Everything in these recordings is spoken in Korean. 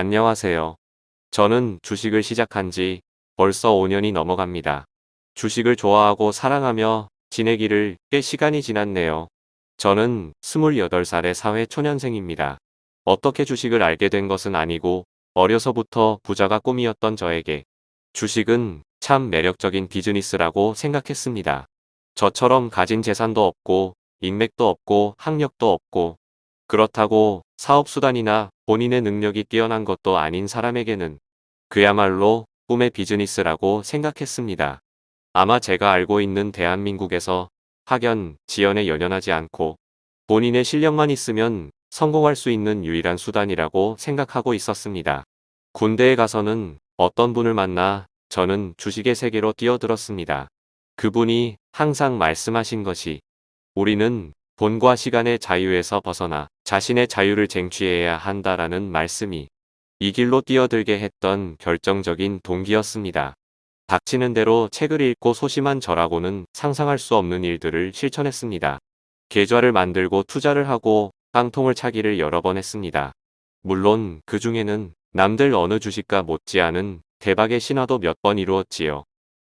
안녕하세요. 저는 주식을 시작한 지 벌써 5년이 넘어갑니다. 주식을 좋아하고 사랑하며 지내기를 꽤 시간이 지났네요. 저는 28살의 사회 초년생입니다. 어떻게 주식을 알게 된 것은 아니고 어려서부터 부자가 꿈이었던 저에게 주식은 참 매력적인 비즈니스라고 생각했습니다. 저처럼 가진 재산도 없고 인맥도 없고 학력도 없고 그렇다고 사업수단이나 본인의 능력이 뛰어난 것도 아닌 사람에게는 그야말로 꿈의 비즈니스라고 생각했습니다. 아마 제가 알고 있는 대한민국에서 학연, 지연에 연연하지 않고 본인의 실력만 있으면 성공할 수 있는 유일한 수단이라고 생각하고 있었습니다. 군대에 가서는 어떤 분을 만나 저는 주식의 세계로 뛰어들었습니다. 그분이 항상 말씀하신 것이 우리는 돈과 시간의 자유에서 벗어나 자신의 자유를 쟁취해야 한다라는 말씀이 이 길로 뛰어들게 했던 결정적인 동기였습니다. 닥치는 대로 책을 읽고 소심한 저라고는 상상할 수 없는 일들을 실천했습니다. 계좌를 만들고 투자를 하고 깡통을 차기를 여러 번 했습니다. 물론 그 중에는 남들 어느 주식과 못지않은 대박의 신화도 몇 번 이루었지요.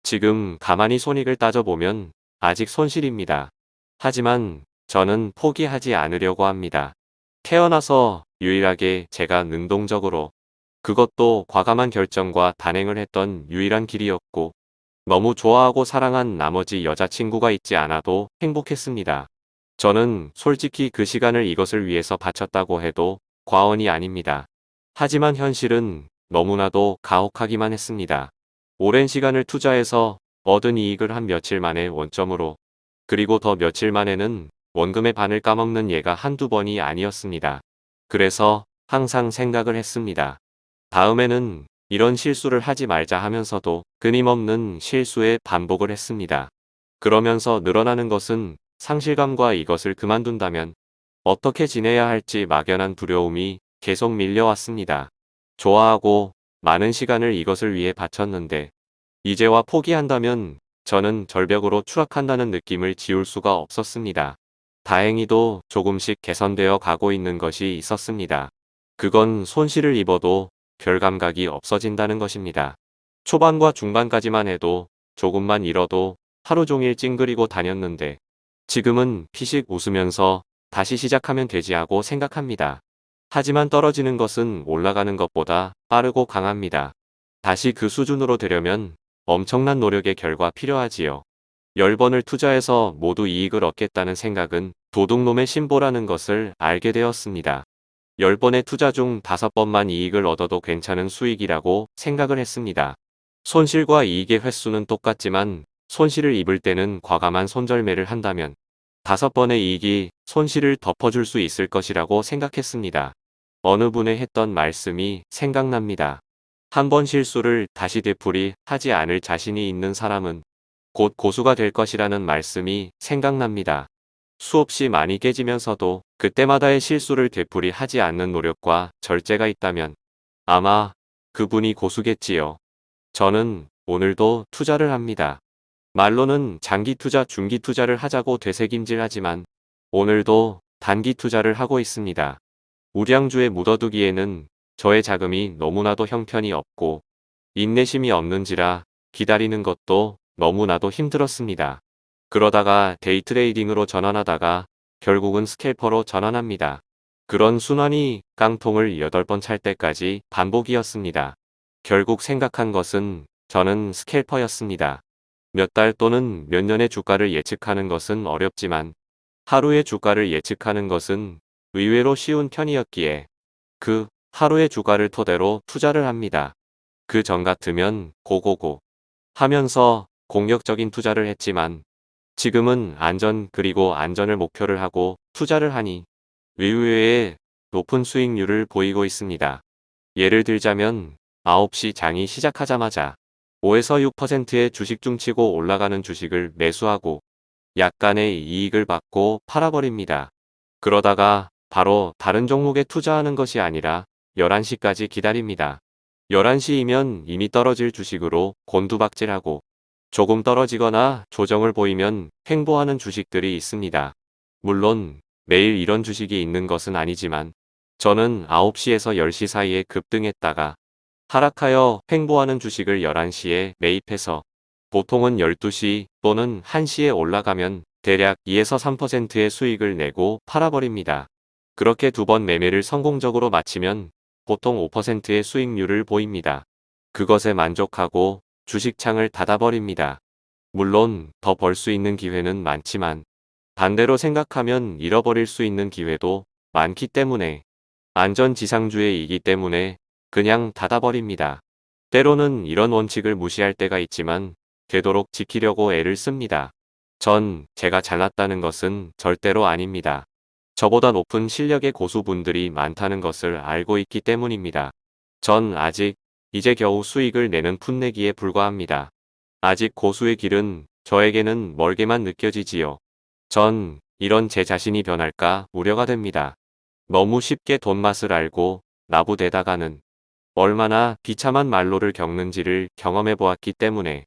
지금 가만히 손익을 따져보면 아직 손실입니다. 하지만 저는 포기하지 않으려고 합니다. 태어나서 유일하게 제가 능동적으로 그것도 과감한 결정과 단행을 했던 유일한 길이었고 너무 좋아하고 사랑한 나머지 여자친구가 있지 않아도 행복했습니다. 저는 솔직히 그 시간을 이것을 위해서 바쳤다고 해도 과언이 아닙니다. 하지만 현실은 너무나도 가혹하기만 했습니다. 오랜 시간을 투자해서 얻은 이익을 한 며칠 만에 원점으로 그리고 더 며칠 만에는 원금의 반을 까먹는 예가 한두 번이 아니었습니다. 그래서 항상 생각을 했습니다. 다음에는 이런 실수를 하지 말자 하면서도 끊임없는 실수의 반복을 했습니다. 그러면서 늘어나는 것은 상실감과 이것을 그만둔다면 어떻게 지내야 할지 막연한 두려움이 계속 밀려왔습니다. 좋아하고 많은 시간을 이것을 위해 바쳤는데 이제와 포기한다면 저는 절벽으로 추락한다는 느낌을 지울 수가 없었습니다. 다행히도 조금씩 개선되어 가고 있는 것이 있었습니다. 그건 손실을 입어도 별 감각이 없어진다는 것입니다. 초반과 중반까지만 해도 조금만 잃어도 하루 종일 찡그리고 다녔는데 지금은 피식 웃으면서 다시 시작하면 되지 하고 생각합니다. 하지만 떨어지는 것은 올라가는 것보다 빠르고 강합니다. 다시 그 수준으로 되려면 엄청난 노력의 결과 필요하지요. 10번을 투자해서 모두 이익을 얻겠다는 생각은 도둑놈의 신보라는 것을 알게 되었습니다. 10번의 투자 중 5번만 이익을 얻어도 괜찮은 수익이라고 생각을 했습니다. 손실과 이익의 횟수는 똑같지만 손실을 입을 때는 과감한 손절매를 한다면 5번의 이익이 손실을 덮어줄 수 있을 것이라고 생각했습니다. 어느 분의 했던 말씀이 생각납니다. 한 번 실수를 다시 되풀이 하지 않을 자신이 있는 사람은 곧 고수가 될 것이라는 말씀이 생각납니다. 수없이 많이 깨지면서도 그때마다의 실수를 되풀이 하지 않는 노력과 절제가 있다면 아마 그분이 고수겠지요. 저는 오늘도 투자를 합니다. 말로는 장기 투자, 중기 투자를 하자고 되새김질하지만 오늘도 단기 투자를 하고 있습니다. 우량주에 묻어두기에는 저의 자금이 너무나도 형편이 없고 인내심이 없는지라 기다리는 것도 너무나도 힘들었습니다. 그러다가 데이트레이딩으로 전환하다가 결국은 스캘퍼로 전환합니다. 그런 순환이 깡통을 8번 찰 때까지 반복이었습니다. 결국 생각한 것은 저는 스캘퍼였습니다. 몇 달 또는 몇 년의 주가를 예측하는 것은 어렵지만 하루의 주가를 예측하는 것은 의외로 쉬운 편이었기에 그 하루의 주가를 토대로 투자를 합니다. 그 전 같으면 고고고 하면서 공격적인 투자를 했지만 지금은 안전 그리고 안전을 목표를 하고 투자를 하니 의외의 높은 수익률을 보이고 있습니다. 예를 들자면 9시 장이 시작하자마자 5에서 6%의 주식 중치고 올라가는 주식을 매수하고 약간의 이익을 받고 팔아버립니다. 그러다가 바로 다른 종목에 투자하는 것이 아니라 11시까지 기다립니다. 11시이면 이미 떨어질 주식으로 곤두박질하고 조금 떨어지거나 조정을 보이면 횡보하는 주식들이 있습니다. 물론 매일 이런 주식이 있는 것은 아니지만 저는 9시에서 10시 사이에 급등했다가 하락하여 횡보하는 주식을 11시에 매입해서 보통은 12시 또는 1시에 올라가면 대략 2에서 3%의 수익을 내고 팔아버립니다. 그렇게 두 번 매매를 성공적으로 마치면 보통 5%의 수익률을 보입니다. 그것에 만족하고 주식창을 닫아버립니다. 물론 더 벌 수 있는 기회는 많지만 반대로 생각하면 잃어버릴 수 있는 기회도 많기 때문에 안전지상주의이기 때문에 그냥 닫아버립니다. 때로는 이런 원칙을 무시할 때가 있지만 되도록 지키려고 애를 씁니다. 전 제가 잘났다는 것은 절대로 아닙니다. 저보다 높은 실력의 고수분들이 많다는 것을 알고 있기 때문입니다. 전 아직 이제 겨우 수익을 내는 풋내기에 불과합니다. 아직 고수의 길은 저에게는 멀게만 느껴지지요. 전 이런 제 자신이 변할까 우려가 됩니다. 너무 쉽게 돈 맛을 알고 나부대다가는 얼마나 비참한 말로를 겪는지를 경험해 보았기 때문에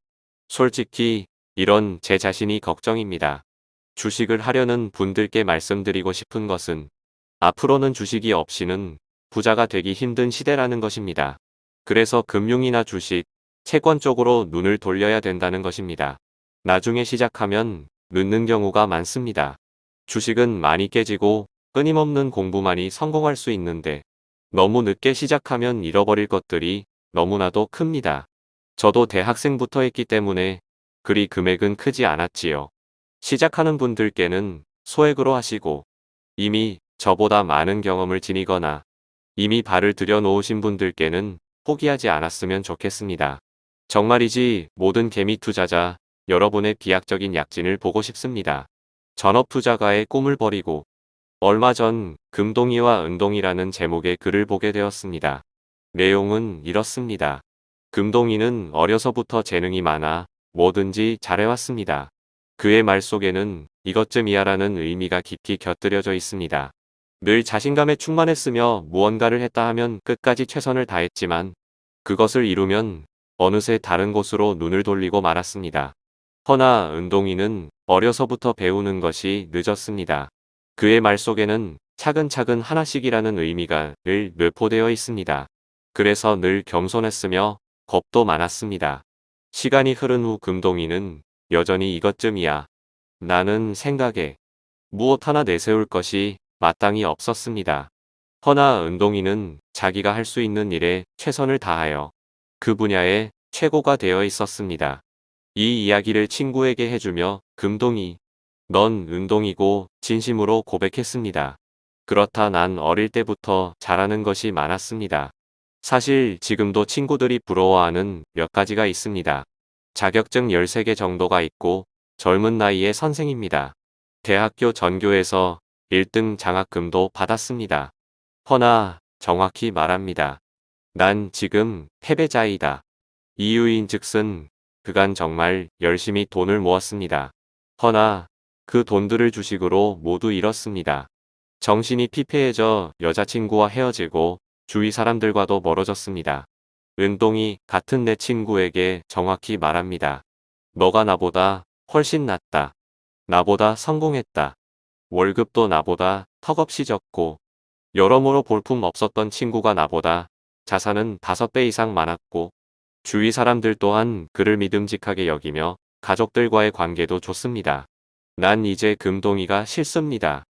솔직히 이런 제 자신이 걱정입니다. 주식을 하려는 분들께 말씀드리고 싶은 것은 앞으로는 주식이 없이는 부자가 되기 힘든 시대라는 것입니다. 그래서 금융이나 주식, 채권 쪽으로 눈을 돌려야 된다는 것입니다. 나중에 시작하면 늦는 경우가 많습니다. 주식은 많이 깨지고 끊임없는 공부만이 성공할 수 있는데 너무 늦게 시작하면 잃어버릴 것들이 너무나도 큽니다. 저도 대학생부터 했기 때문에 그리 금액은 크지 않았지요. 시작하는 분들께는 소액으로 하시고 이미 저보다 많은 경험을 지니거나 이미 발을 들여놓으신 분들께는 포기하지 않았으면 좋겠습니다. 정말이지 모든 개미 투자자 여러분의 비약적인 약진을 보고 싶습니다. 전업 투자가의 꿈을 버리고 얼마 전 금동이와 은동이라는 제목의 글을 보게 되었습니다. 내용은 이렇습니다. 금동이는 어려서부터 재능이 많아 뭐든지 잘해왔습니다. 그의 말 속에는 이것쯤이야라는 의미가 깊이 곁들여져 있습니다. 늘 자신감에 충만했으며 무언가를 했다 하면 끝까지 최선을 다했지만 그것을 이루면 어느새 다른 곳으로 눈을 돌리고 말았습니다. 허나 은동이는 어려서부터 배우는 것이 늦었습니다. 그의 말 속에는 차근차근 하나씩이라는 의미가 늘 뇌포되어 있습니다. 그래서 늘 겸손했으며 겁도 많았습니다. 시간이 흐른 후 금동이는 여전히 이것쯤이야. 나는 생각에 무엇 하나 내세울 것이 마땅히 없었습니다. 허나 은동이는 자기가 할 수 있는 일에 최선을 다하여 그 분야에 최고가 되어 있었습니다. 이 이야기를 친구에게 해주며 금동이 넌 은동이고 진심으로 고백했습니다. 그렇다 난 어릴 때부터 잘하는 것이 많았습니다. 사실 지금도 친구들이 부러워하는 몇 가지가 있습니다. 자격증 13개 정도가 있고 젊은 나이에 선생입니다. 대학교 전교에서 1등 장학금도 받았습니다. 허나 정확히 말합니다. 난 지금 패배자이다. 이유인 즉슨 그간 정말 열심히 돈을 모았습니다. 허나 그 돈들을 주식으로 모두 잃었습니다. 정신이 피폐해져 여자친구와 헤어지고 주위 사람들과도 멀어졌습니다. 은동이 같은 내 친구에게 정확히 말합니다. 너가 나보다 훨씬 낫다. 나보다 성공했다. 월급도 나보다 턱없이 적고 여러모로 볼품 없었던 친구가 나보다 자산은 5배 이상 많았고 주위 사람들 또한 그를 믿음직하게 여기며 가족들과의 관계도 좋습니다. 난 이제 금동이가 싫습니다.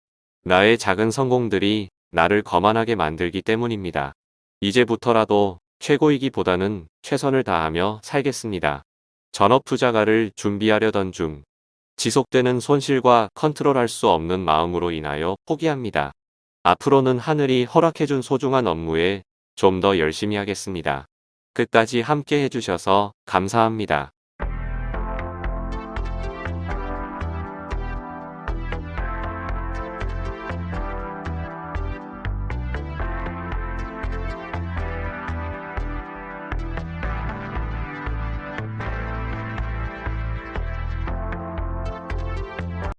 나의 작은 성공들이 나를 거만하게 만들기 때문입니다. 이제부터라도 최고이기보다는 최선을 다하며 살겠습니다. 전업투자가를 준비하려던 중 지속되는 손실과 컨트롤할 수 없는 마음으로 인하여 포기합니다. 앞으로는 하늘이 허락해준 소중한 업무에 좀 더 열심히 하겠습니다. 끝까지 함께 해주셔서 감사합니다.